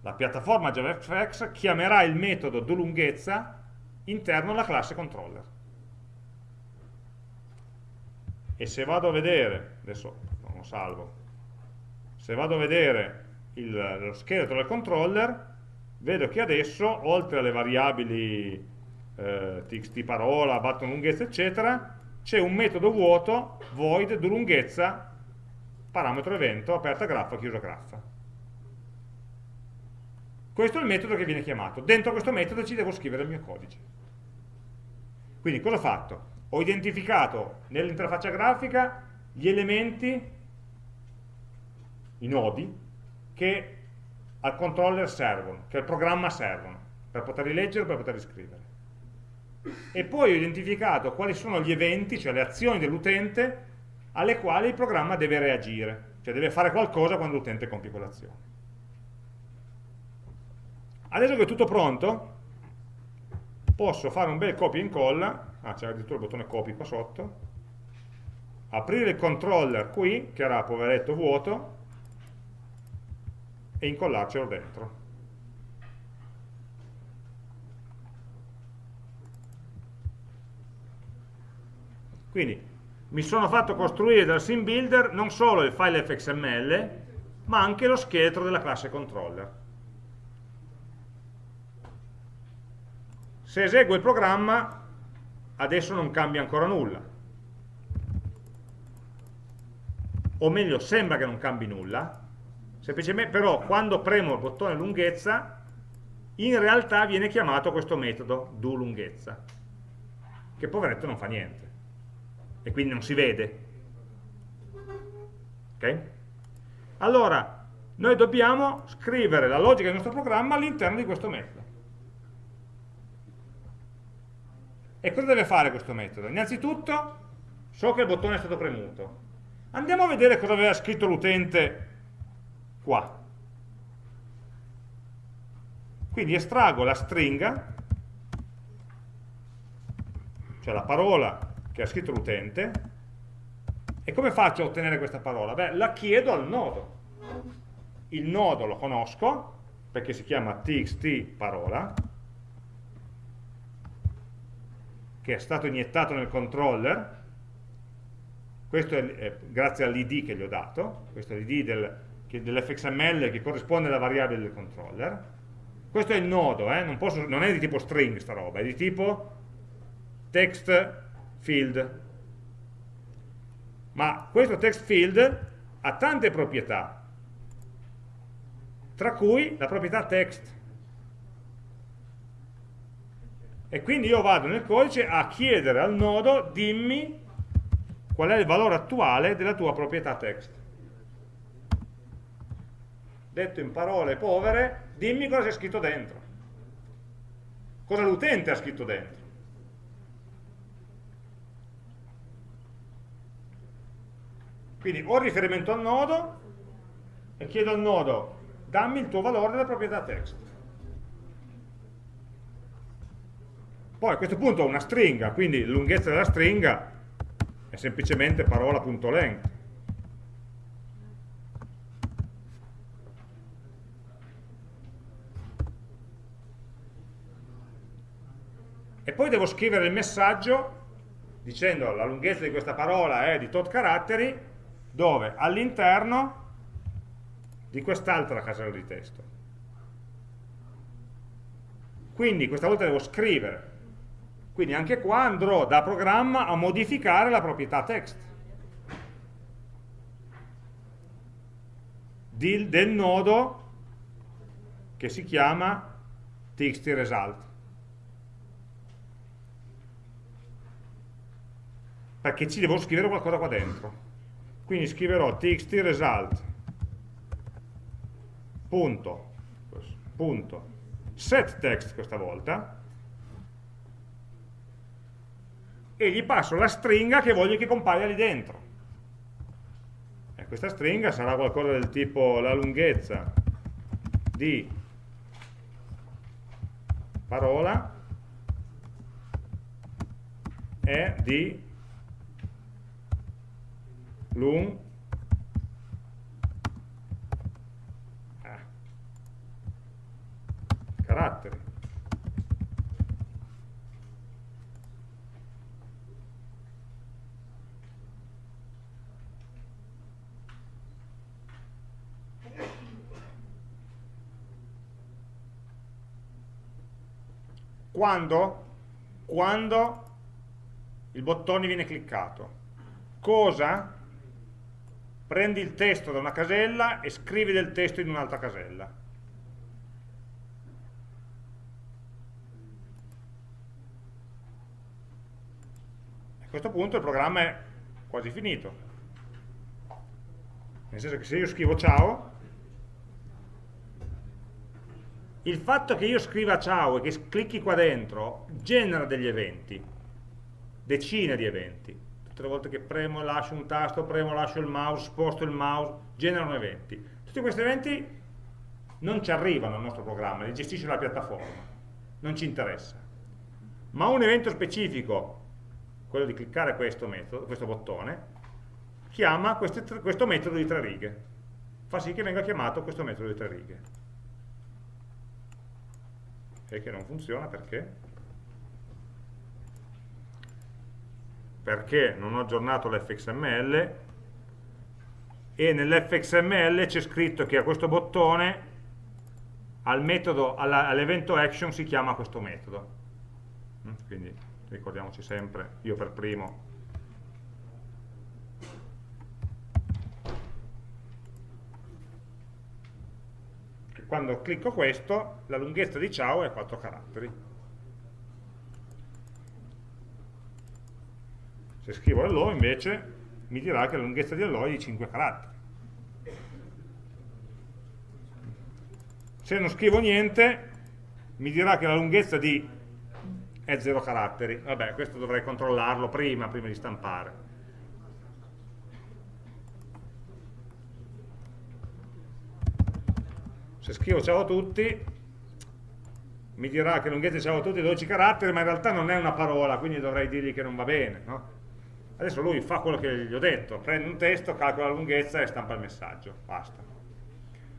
la piattaforma JavaFX chiamerà il metodo doLunghezza interno alla classe controller. E se vado a vedere, adesso non lo salvo, se vado a vedere il, lo scheletro del controller, vedo che adesso, oltre alle variabili eh, txt parola, button lunghezza, eccetera, c'è un metodo vuoto, void, doLunghezza, parametro evento, aperta graffa, chiusa graffa. Questo è il metodo che viene chiamato. Dentro questo metodo ci devo scrivere il mio codice. Quindi cosa ho fatto? Ho identificato nell'interfaccia grafica gli elementi, i nodi, che al controller servono, che al programma servono, per poterli leggere per poterli scrivere. E poi ho identificato quali sono gli eventi, cioè le azioni dell'utente, alle quali il programma deve reagire, cioè deve fare qualcosa quando l'utente compie quell'azione. Adesso che è tutto pronto, posso fare un bel copia e incolla, ah c'è addirittura il bottone copy qua sotto, aprire il controller qui, che era poveretto vuoto, e incollarcelo dentro. Quindi mi sono fatto costruire dal sim builder non solo il file fxml, ma anche lo scheletro della classe controller. Se eseguo il programma, adesso non cambia ancora nulla. O meglio, sembra che non cambi nulla, semplicemente però quando premo il bottone lunghezza, in realtà viene chiamato questo metodo do lunghezza, che poveretto non fa niente, e quindi non si vede. Ok? Allora, noi dobbiamo scrivere la logica del nostro programma all'interno di questo metodo. E cosa deve fare questo metodo? Innanzitutto, so che il bottone è stato premuto. Andiamo a vedere cosa aveva scritto l'utente qua. Quindi estraggo la stringa, cioè la parola che ha scritto l'utente, e come faccio a ottenere questa parola? Beh, la chiedo al nodo. Il nodo lo conosco, perché si chiama txt parola, che è stato iniettato nel controller, questo è, è grazie all'id che gli ho dato, questo è l'id del, dell'fxml che corrisponde alla variabile del controller, questo è il nodo, eh? non, posso, non, è di tipo string sta roba, è di tipo text field, ma questo text field ha tante proprietà, tra cui la proprietà text, e quindi io vado nel codice a chiedere al nodo dimmi qual è il valore attuale della tua proprietà text detto in parole povere dimmi cosa c'è scritto dentro. Cosa l'utente ha scritto dentro. Quindi ho riferimento al nodo e chiedo al nodo dammi il tuo valore della proprietà text. Poi a questo punto ho una stringa, quindi la lunghezza della stringa è semplicemente parola.length. poi devo scrivere il messaggio dicendo la lunghezza di questa parola è di tot caratteri, dove all'interno di quest'altra casella di testo. Quindi questa volta devo scrivere. Quindi anche qua andrò da programma a modificare la proprietà text del nodo che si chiama txt perché ci devo scrivere qualcosa qua dentro. Quindi scriverò txt punto, punto. Set text questa volta. E gli passo la stringa che voglio che compaia lì dentro. E questa stringa sarà qualcosa del tipo la lunghezza di parola è di lung ah, caratteri quando, quando il bottone viene cliccato. Cosa? Prendi il testo da una casella e scrivi del testo in un'altra casella. A questo punto il programma è quasi finito. Nel senso che se io scrivo ciao, il fatto che io scriva ciao e che clicchi qua dentro genera degli eventi, decine di eventi. Tutte le volte che premo e lascio un tasto, premo e lascio il mouse, sposto il mouse, generano eventi. Tutti questi eventi non ci arrivano al nostro programma, li gestisce la piattaforma, non ci interessa. Ma un evento specifico, quello di cliccare questo, metodo, questo bottone, chiama queste, questo metodo di tre righe. Fa sì che venga chiamato questo metodo di tre righe e che non funziona perché? Perché non ho aggiornato l'fxml e nell'fxml c'è scritto che a questo bottone all'evento action si chiama questo metodo. Mm, quindi ricordiamoci sempre, io per primo quando clicco questo la lunghezza di ciao è 4 caratteri se scrivo hello invece mi dirà che la lunghezza di hello è di 5 caratteri. Se non scrivo niente mi dirà che la lunghezza di è 0 caratteri. Vabbè questo dovrei controllarlo prima, prima di stampare. Se scrivo ciao a tutti mi dirà che lunghezza ciao a tutti è 12 caratteri ma in realtà non è una parola quindi dovrei dirgli che non va bene no? Adesso lui fa quello che gli ho detto prende un testo, calcola la lunghezza e stampa il messaggio. Basta.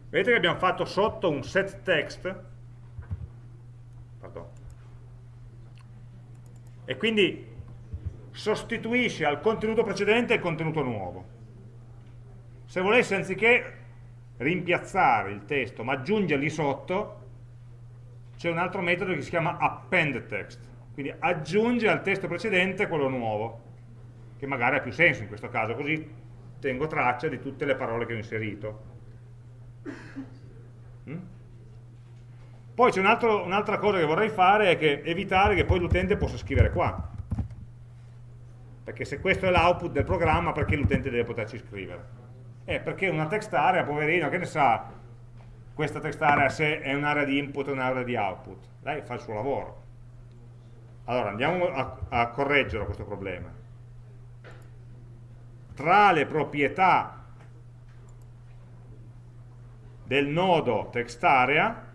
Vedete che abbiamo fatto sotto un set text? Pardon. e quindi sostituisce al contenuto precedente il contenuto nuovo. Se volessi anziché rimpiazzare il testo ma aggiungergli sotto c'è un altro metodo che si chiama append text. Quindi aggiunge al testo precedente quello nuovo che magari ha più senso in questo caso così tengo traccia di tutte le parole che ho inserito mm? poi c'è un'altra un cosa che vorrei fare è che evitare che poi l'utente possa scrivere qua perché se questo è l'output del programma perché l'utente deve poterci scrivere è perché una text area, poverino, che ne sa questa text area se è un'area di input o un'area di output? Lei fa il suo lavoro. Allora, andiamo a, a correggere questo problema. Tra le proprietà del nodo text area,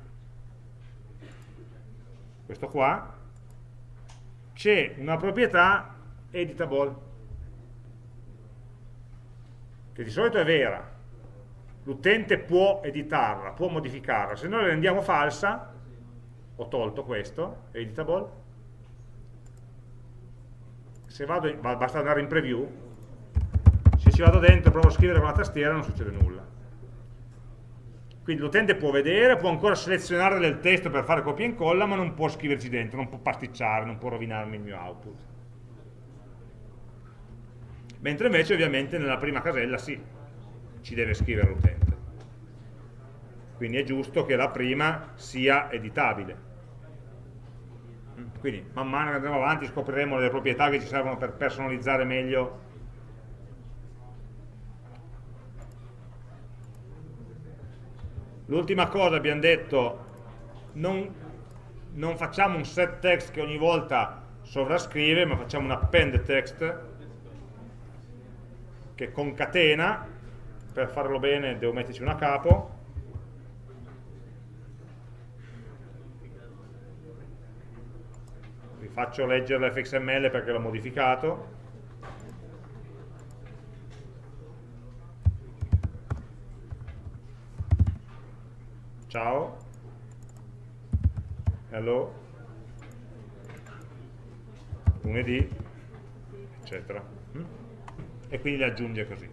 questo qua, c'è una proprietà editable che di solito è vera, l'utente può editarla, può modificarla, se noi la rendiamo falsa, ho tolto questo, editable, se vado, basta andare in preview, ci vado dentro provo a scrivere con la tastiera non succede nulla. Quindi l'utente può vedere, può ancora selezionare del testo per fare copia e incolla, ma non può scriverci dentro, non può pasticciare, non può rovinarmi il mio output. Mentre invece ovviamente nella prima casella sì, ci deve scrivere l'utente. Quindi è giusto che la prima sia editabile. Quindi man mano che andremo avanti scopriremo le proprietà che ci servono per personalizzare meglio L'ultima cosa abbiamo detto, non, non, facciamo un set text che ogni volta sovrascrive, ma facciamo un append text che concatena, per farlo bene devo metterci una capo, vi faccio leggere l'fxml perché l'ho modificato, ciao, hello, lunedì, eccetera. Mm? E quindi le aggiunge così.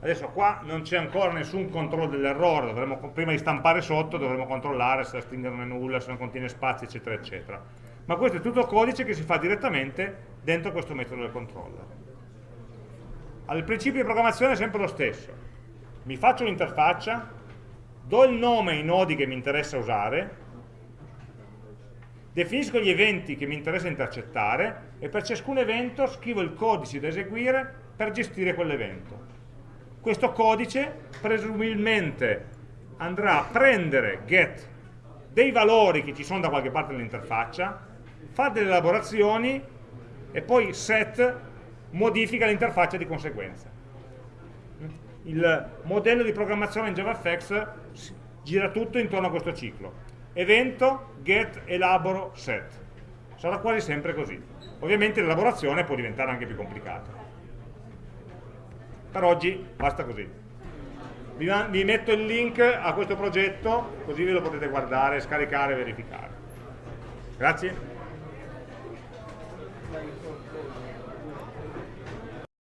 Adesso qua non c'è ancora nessun controllo dell'errore, prima di stampare sotto dovremo controllare se la stringa non è nulla, se non contiene spazi, eccetera, eccetera. Ma questo è tutto codice che si fa direttamente dentro questo metodo del controller. Il principio di programmazione è sempre lo stesso. Mi faccio un'interfaccia, do il nome ai nodi che mi interessa usare, definisco gli eventi che mi interessa intercettare e per ciascun evento scrivo il codice da eseguire per gestire quell'evento. Questo codice presumibilmente andrà a prendere get dei valori che ci sono da qualche parte dell'interfaccia, fa delle elaborazioni e poi set modifica l'interfaccia di conseguenza il modello di programmazione in JavaFX gira tutto intorno a questo ciclo. Evento, get, elaboro, set. Sarà quasi sempre così. Ovviamente l'elaborazione può diventare anche più complicata. Per oggi basta così. Vi, vi metto il link a questo progetto, così ve lo potete guardare, scaricare e verificare. Grazie.